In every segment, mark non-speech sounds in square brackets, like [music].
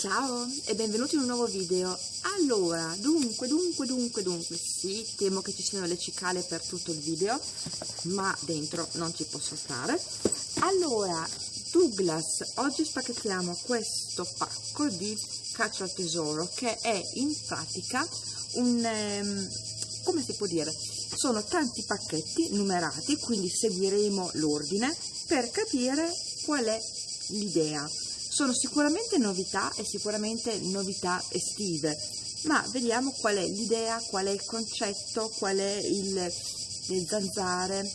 Ciao e benvenuti in un nuovo video. Allora, dunque, dunque, dunque, dunque, sì, temo che ci siano le cicale per tutto il video, ma dentro non ci posso stare. Allora, Douglas, oggi spacchettiamo questo pacco di caccia al tesoro che è in pratica un, um, come si può dire, sono tanti pacchetti numerati, quindi seguiremo l'ordine per capire qual è l'idea sono sicuramente novità e sicuramente novità estive, ma vediamo qual è l'idea, qual è il concetto, qual è il, le zanzare,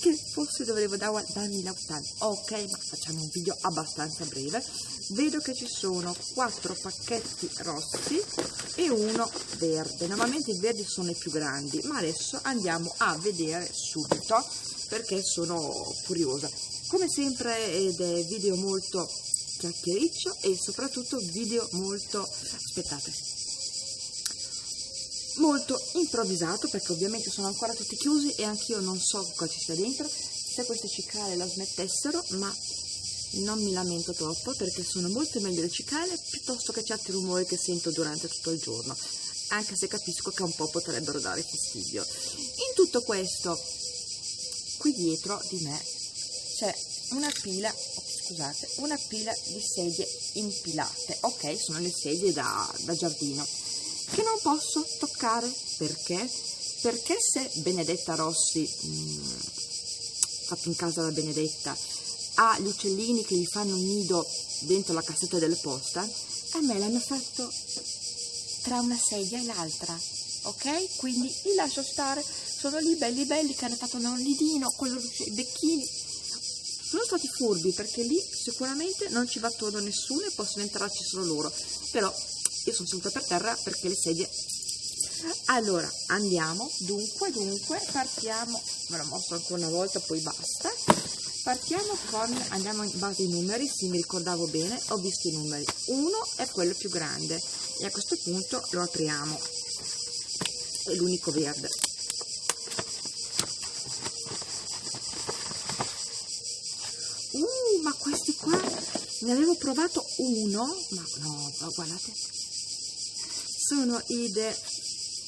che forse dovevo darmi l'autunno. Ok, ma facciamo un video abbastanza breve. Vedo che ci sono quattro pacchetti rossi e uno verde. Normalmente i verdi sono i più grandi, ma adesso andiamo a vedere subito perché sono curiosa. Come sempre ed è video molto chiacchiericcio e soprattutto video molto aspettate molto improvvisato perché ovviamente sono ancora tutti chiusi e anch'io non so cosa ci sia dentro. Se queste cicale la smettessero ma non mi lamento troppo perché sono molto meglio le cicale piuttosto che certi rumori che sento durante tutto il giorno anche se capisco che un po' potrebbero dare fastidio. In tutto questo qui dietro di me c'è una pila scusate, una pila di sedie impilate, ok, sono le sedie da, da giardino, che non posso toccare, perché? Perché se Benedetta Rossi, mh, mm, fatto in casa da Benedetta, ha gli uccellini che gli fanno un nido dentro la cassetta delle posta, a me l'hanno fatto tra una sedia e l'altra, ok? Quindi li lascio stare, sono lì belli belli che hanno fatto un nidino con i becchini, sono stati furbi perché lì sicuramente non ci va attorno nessuno e possono entrarci solo loro. Però io sono seduta per terra perché le sedie. Allora andiamo. Dunque dunque partiamo. Ve lo mostro ancora una volta poi basta. Partiamo con andiamo in base ai numeri se mi ricordavo bene ho visto i numeri. Uno è quello più grande e a questo punto lo apriamo. È l'unico verde ma questi qua ne avevo provato uno ma no guardate. Sono i The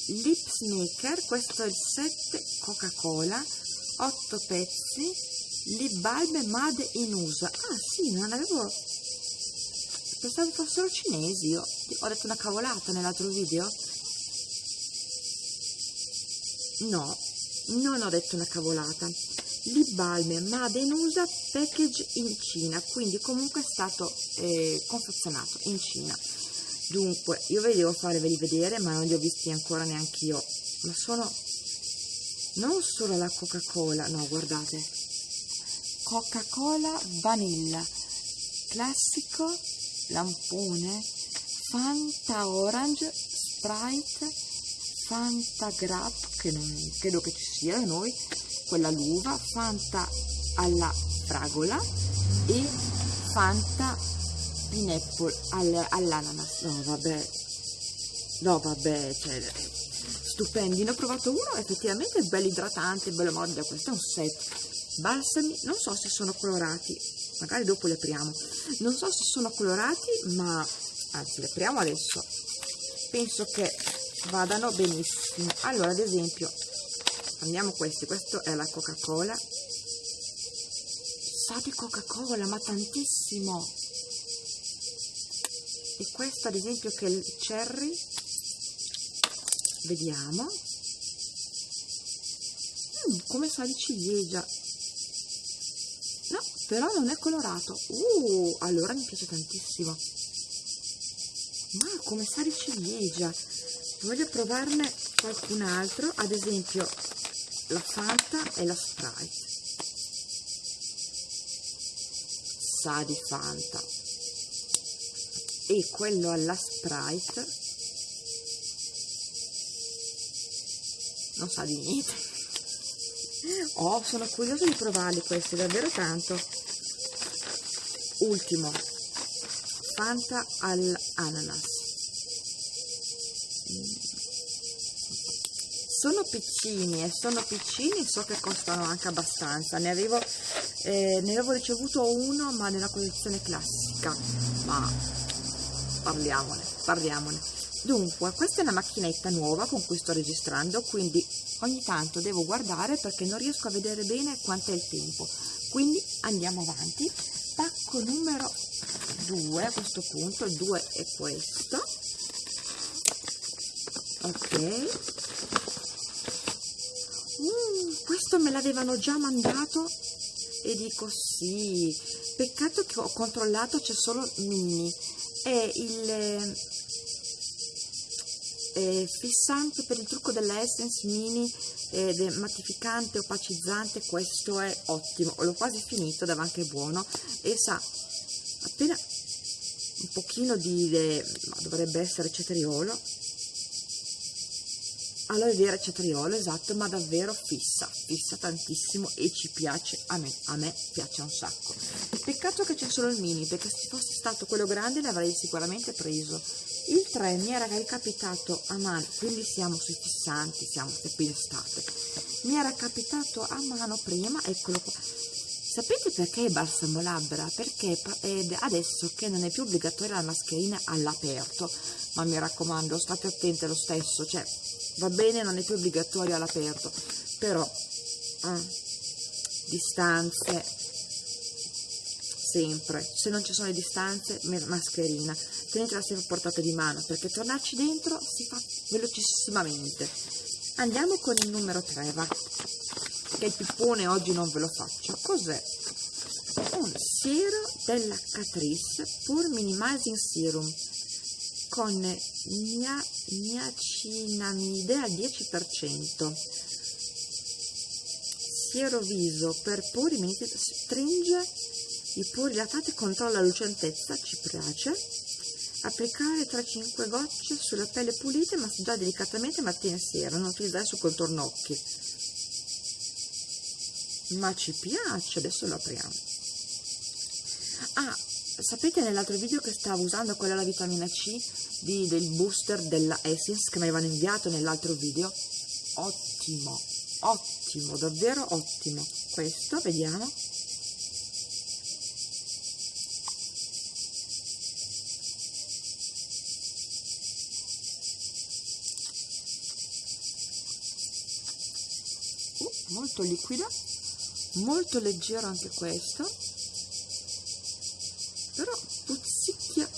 Lips Maker questo è il 7 Coca Cola 8 pezzi lip bulb made in USA. Ah sì non avevo pensavo fossero cinesi io ho detto una cavolata nell'altro video. No non ho detto una cavolata lip balm Made in USA package in Cina quindi comunque è stato eh, confezionato in Cina. Dunque io ve li devo farveli vedere ma non li ho visti ancora neanche io. Ma sono non solo la coca cola no guardate. Coca cola vanilla. Classico lampone fanta orange sprite fanta grab che non credo che ci sia da noi quella l'uva, Fanta alla fragola e Fanta pineapple all, all'ananas. No, vabbè, no, vabbè, cioè, stupendi. Ne ho provato uno, effettivamente è bello idratante, bello morbido. Questo è un set. Balsami, non so se sono colorati, magari dopo li apriamo. Non so se sono colorati, ma anzi, li apriamo adesso. Penso che vadano benissimo. Allora, ad esempio, prendiamo questi questo è la coca cola sa di coca cola ma tantissimo. E questo ad esempio che è il cherry. Vediamo. Mm, come sa di ciliegia. No però non è colorato. Uh, allora mi piace tantissimo. Ma come sa di ciliegia? Voglio provarne qualcun altro ad esempio la Fanta e la Sprite sa di Fanta. E quello alla Sprite non sa di niente. [laughs] Oh sono curiosa di provarli questi davvero tanto. Ultimo. Fanta all'ananas sono piccini e sono piccini so che costano anche abbastanza ne avevo, eh, ne avevo ricevuto uno ma nella collezione classica ma parliamone, parliamone. Dunque, questa è una macchinetta nuova con cui sto registrando, quindi ogni tanto devo guardare perché non riesco a vedere bene quanto è il tempo. Quindi andiamo avanti. Pacco numero 2 a questo punto, il 2 è questo. Ok. Questo me l'avevano già mandato e dico sì, peccato che ho controllato c'è solo mini è il eh, fissante per il trucco della Essence mini è mattificante, opacizzante, questo è ottimo, l'ho quasi finito, dava anche buono e sa, appena un pochino di, eh, dovrebbe essere cetriolo, aloe vera cetriolo, esatto, ma davvero fissa, fissa tantissimo e ci piace a me, a me piace un sacco. Peccato che c'è solo il mini, perché se fosse stato quello grande l'avrei sicuramente preso. Il 3 mi era ricapitato a mano, quindi siamo sui fissanti, siamo qui in estate. Mi era capitato a mano prima, eccolo qua. Sapete perché è balsamo labbra? Perché adesso che non è più obbligatoria la mascherina all'aperto, ma mi raccomando, state attenti lo stesso, cioè va bene non è più obbligatorio all'aperto però eh, distanze sempre. Se non ci sono le distanze mascherina. Tenetela sempre a portata di mano perché tornarci dentro si fa velocissimamente. Andiamo con il numero 3 va. Che il pippone oggi non ve lo faccio. Cos'è? un siero della Catrice Pur Minimizing Serum con mia, niacinamide al 10%. Siero viso per pori, stringe i pori dilatati e controlla la lucentezza, ci piace. Applicare 3-5 gocce sulla pelle pulita e massaggiare delicatamente mattina e sera, non utilizzare su contorno occhi. Ma ci piace, adesso lo apriamo. Ah, sapete nell'altro video che stavo usando quella la vitamina C di, del booster della Essence che mi avevano inviato nell'altro video? Ottimo ottimo davvero ottimo. Questo vediamo. Uh, molto liquido molto leggero anche questo però puzzicchia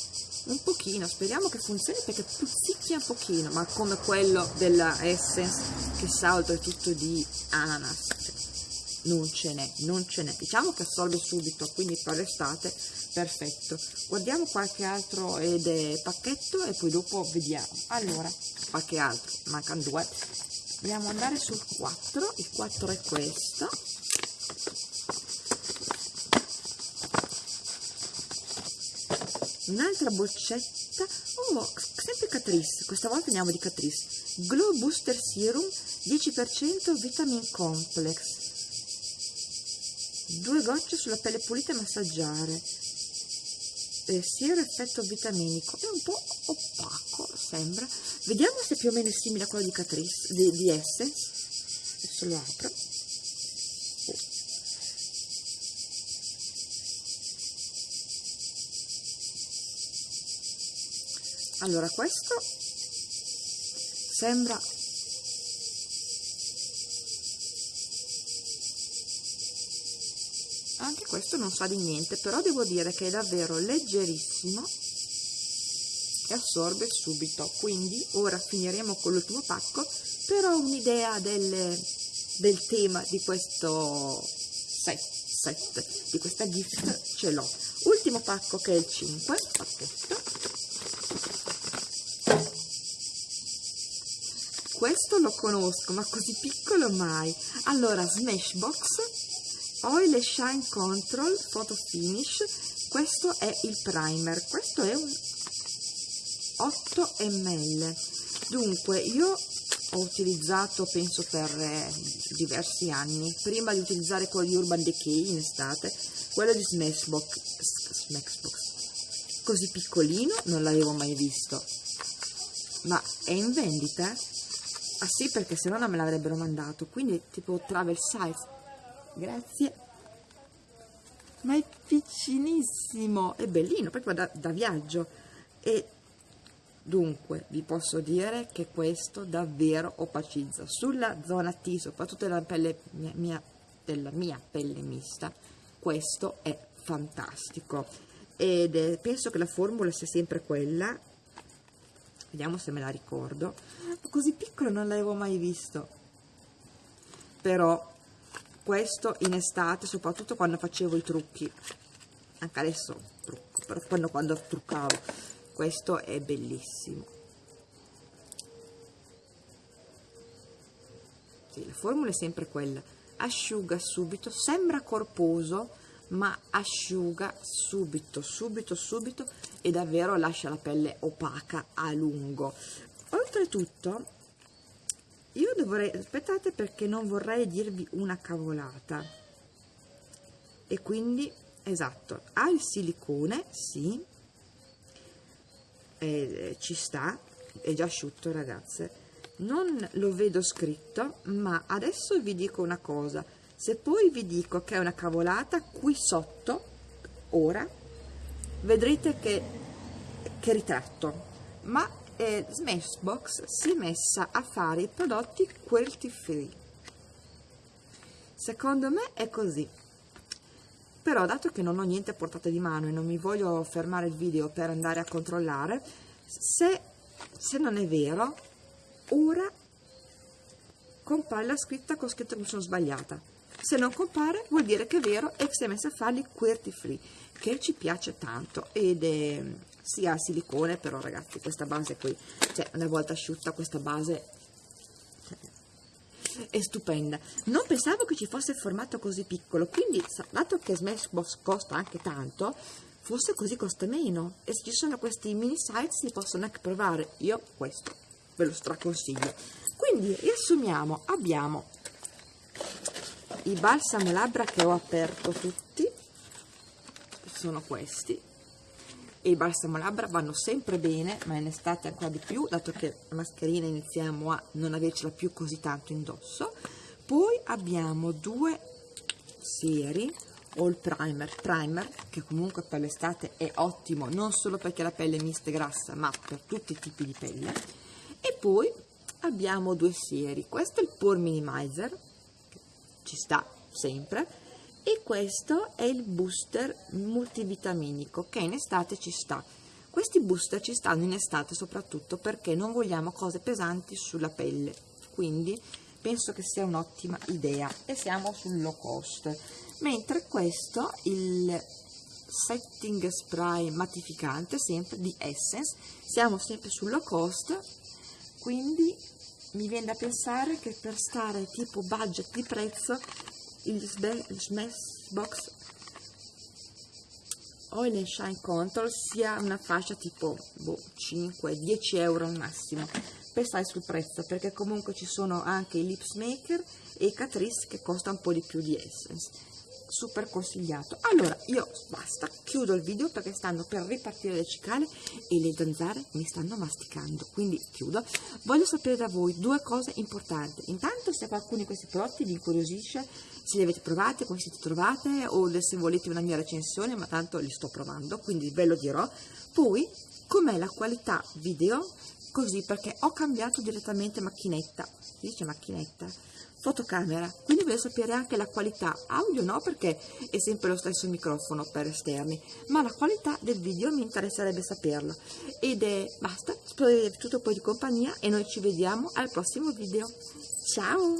un pochino, speriamo che funzioni perché puzzicchia un pochino, ma come quello della Essence che sa oltretutto di ananas, non ce n'è, non ce n'è, diciamo che assorbe subito, quindi per l'estate perfetto. Guardiamo qualche altro ed è pacchetto e poi dopo vediamo. Allora, qualche altro, mancano due. Dobbiamo andare sul 4, il 4 è questo un'altra boccetta oh sempre Catrice. Questa volta andiamo di Catrice. Glow Booster Serum 10% Vitamin Complex. Due gocce sulla pelle pulita e massaggiare. Eh, siero effetto vitaminico. È un po' opaco sembra. Vediamo se più o meno è simile a quello di Catrice di, di Essence adesso lo apro allora questo sembra anche questo non sa di niente però devo dire che è davvero leggerissimo e assorbe subito. Quindi ora finiremo con l'ultimo pacco però un'idea del, del tema di questo set, set di questa gift [laughs] ce l'ho. Ultimo pacco che è il 5 pacchetto questo lo conosco, ma così piccolo mai. Allora, Smashbox, Oil Shine Control, Photo Finish, questo è il primer, questo è un 8 ml. Dunque, io ho utilizzato, penso per eh, diversi anni, prima di utilizzare quello di Urban Decay in estate, quello di Smashbox, Smashbox. Così piccolino non l'avevo mai visto, ma è in vendita? Ah sì, perché se no non me l'avrebbero mandato. Quindi tipo travel size. Grazie. Ma è piccinissimo. È bellino, proprio da, da viaggio. e dunque vi posso dire che questo davvero opacizza sulla zona T soprattutto della pelle mia, mia, della mia pelle mista questo è fantastico ed è, penso che la formula sia sempre quella vediamo se me la ricordo. Così piccolo non l'avevo mai visto. Però questo in estate soprattutto quando facevo i trucchi. Anche adesso trucco però quando, quando truccavo. Questo è bellissimo. Sì, la formula è sempre quella. Asciuga subito sembra corposo ma asciuga subito subito subito e davvero lascia la pelle opaca a lungo. Oltretutto io dovrei aspettate perché non vorrei dirvi una cavolata. E quindi esatto ha il silicone sì eh, ci sta è già asciutto ragazze. Non lo vedo scritto ma adesso vi dico una cosa. Se poi vi dico che è una cavolata qui sotto ora vedrete che, che ritratto. Ma eh, Smashbox si è messa a fare i prodotti cruelty free secondo me è così. Però dato che non ho niente a portata di mano e non mi voglio fermare il video per andare a controllare se, se non è vero ora compare la scritta con scritto che mi sono sbagliata se non compare vuol dire che è vero e si è messa a farli QWERTY free che ci piace tanto ed è sia silicone però ragazzi questa base qui cioè una volta asciutta questa base è stupenda. Non pensavo che ci fosse formato così piccolo quindi dato che Smashbox costa anche tanto forse così costa meno. E se ci sono questi mini size si possono anche provare. Io questo ve lo straconsiglio. Quindi riassumiamo. Abbiamo i balsamo labbra che ho aperto tutti sono questi. E i balsamo labbra vanno sempre bene ma in estate ancora di più dato che la mascherina iniziamo a non avercela più così tanto indosso. Poi abbiamo due sieri il primer primer che comunque per l'estate è ottimo non solo perché la pelle è mista e grassa ma per tutti i tipi di pelle. E poi abbiamo due sieri. Questo è il pore minimizer ci sta sempre e questo è il booster multivitaminico che in estate ci sta. Questi booster ci stanno in estate soprattutto perché non vogliamo cose pesanti sulla pelle quindi penso che sia un'ottima idea e siamo sul low cost. Mentre questo il setting spray mattificante sempre di Essence siamo sempre sul low cost quindi mi viene da pensare che per stare tipo budget di prezzo il Smashbox Oil and Shine Control sia una fascia tipo boh, 5-10 euro al massimo per stare sul prezzo perché comunque ci sono anche i Lips Maker e i Catrice che costa un po' di più di Essence super consigliato. Allora io basta chiudo il video perché stanno per ripartire le cicale e le zanzare mi stanno masticando quindi chiudo. Voglio sapere da voi due cose importanti. Intanto se qualcuno di questi prodotti vi incuriosisce se li avete provati come siete trovate o se volete una mia recensione ma tanto li sto provando quindi ve lo dirò. Poi com'è la qualità video? Così perché ho cambiato direttamente macchinetta. Si dice macchinetta fotocamera. Quindi voglio sapere anche la qualità. Audio no perché è sempre lo stesso microfono per esterni ma la qualità del video mi interesserebbe saperlo ed è basta spero di aver tutto poi di compagnia e noi ci vediamo al prossimo video. Ciao!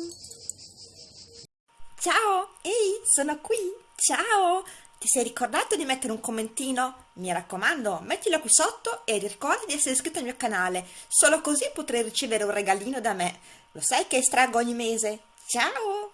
Ciao! Ehi sono qui! Ciao! Ti sei ricordato di mettere un commentino? Mi raccomando, mettilo qui sotto e ricorda di essere iscritto al mio canale, solo così potrai ricevere un regalino da me. Lo sai che estraggo ogni mese? Tchau!